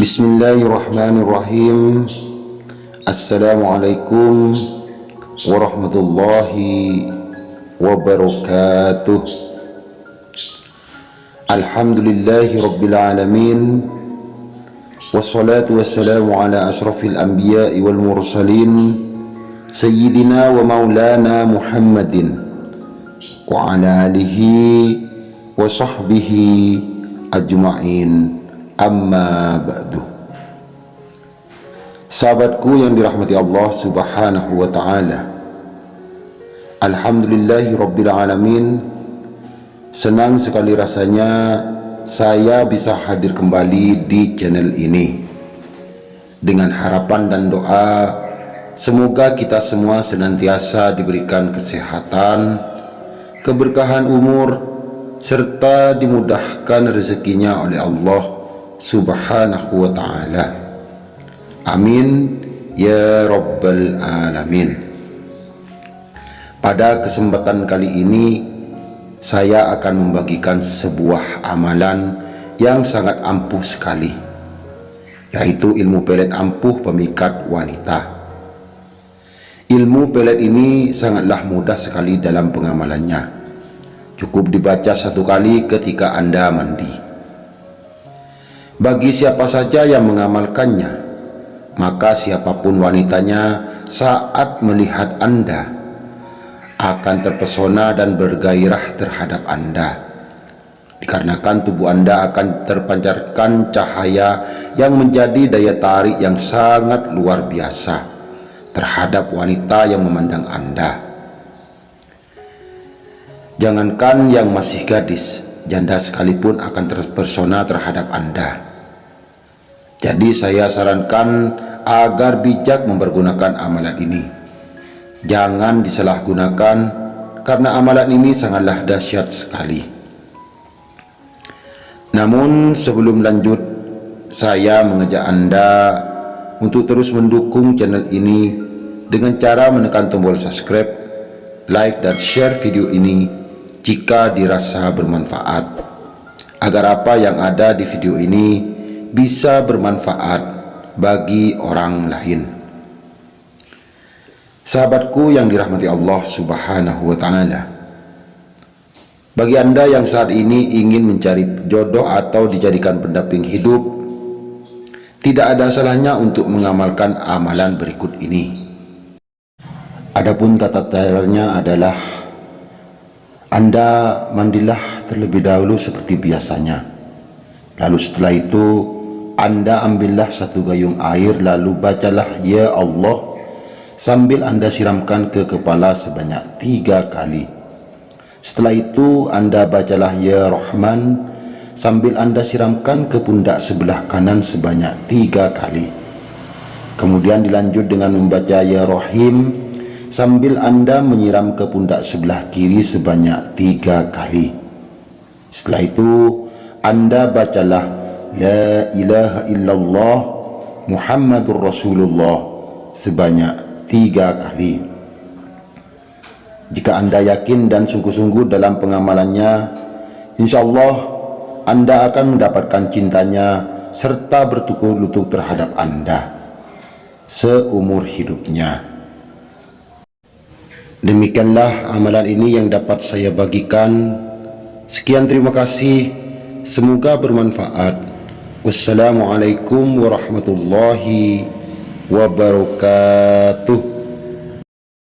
بسم الله الرحمن الرحيم السلام عليكم ورحمة الله وبركاته الحمد لله رب العالمين والصلاة والسلام على أشرف الأنبياء والمرسلين سيدنا ومولانا محمد وعلى آله وصحبه أجمعين amma ba'du. Sahabatku yang dirahmati Allah subhanahu wa ta'ala. Alhamdulillahi rabbil alamin. Senang sekali rasanya saya bisa hadir kembali di channel ini. Dengan harapan dan doa Semoga kita semua senantiasa diberikan kesehatan Keberkahan umur serta dimudahkan rezekinya oleh Allah subhanahu wa ta'ala. Amin. Ya rabbal alamin. Pada kesempatan kali ini saya akan membagikan sebuah amalan yang sangat ampuh sekali yaitu ilmu pelet ampuh pemikat wanita. Ilmu pelet ini sangatlah mudah sekali dalam pengamalannya. Cukup dibaca satu kali ketika Anda mandi. Bagi siapa saja yang mengamalkannya, maka siapa pun wanitanya saat melihat Anda akan terpesona dan bergairah terhadap Anda. Dikarenakan tubuh Anda akan terpancarkan cahaya yang menjadi daya tarik yang sangat luar biasa terhadap wanita yang memandang Anda. Jangankan yang masih gadis, janda sekalipun akan terpesona terhadap Anda. Jadi saya sarankan agar bijak mempergunakan amalan ini. Jangan disalahgunakan karena amalan ini sangatlah dahsyat sekali. Namun sebelum lanjut, saya mengajak Anda untuk terus mendukung channel ini dengan cara menekan tombol subscribe, like dan share video ini jika dirasa bermanfaat agar apa yang ada di video ini bisa bermanfaat bagi orang lain sahabatku yang dirahmati Allah subhanahu wa ta'ala bagi anda yang saat ini ingin mencari jodoh atau dijadikan pendamping hidup tidak ada salahnya untuk mengamalkan amalan berikut ini adapun tata caranya adalah anda mandilah terlebih dahulu seperti biasanya. Lalu setelah itu, Anda ambillah satu gayung air lalu bacalah Ya Allah sambil Anda siramkan ke kepala sebanyak tiga kali. Setelah itu, Anda bacalah Ya Rahman sambil Anda siramkan ke pundak sebelah kanan sebanyak tiga kali. Kemudian dilanjut dengan membaca Ya Rahim sambil anda menyiram ke pundak sebelah kiri sebanyak tiga kali setelah itu anda bacalah La ilaha illallah Muhammadur Rasulullah sebanyak tiga kali jika anda yakin dan sungguh-sungguh dalam pengamalannya insyaAllah anda akan mendapatkan cintanya serta bertukar lutut terhadap anda seumur hidupnya Demikianlah amalan ini yang dapat saya bagikan. Sekian terima kasih. Semoga bermanfaat. والسلام عليكم ورحمة الله وبركاته.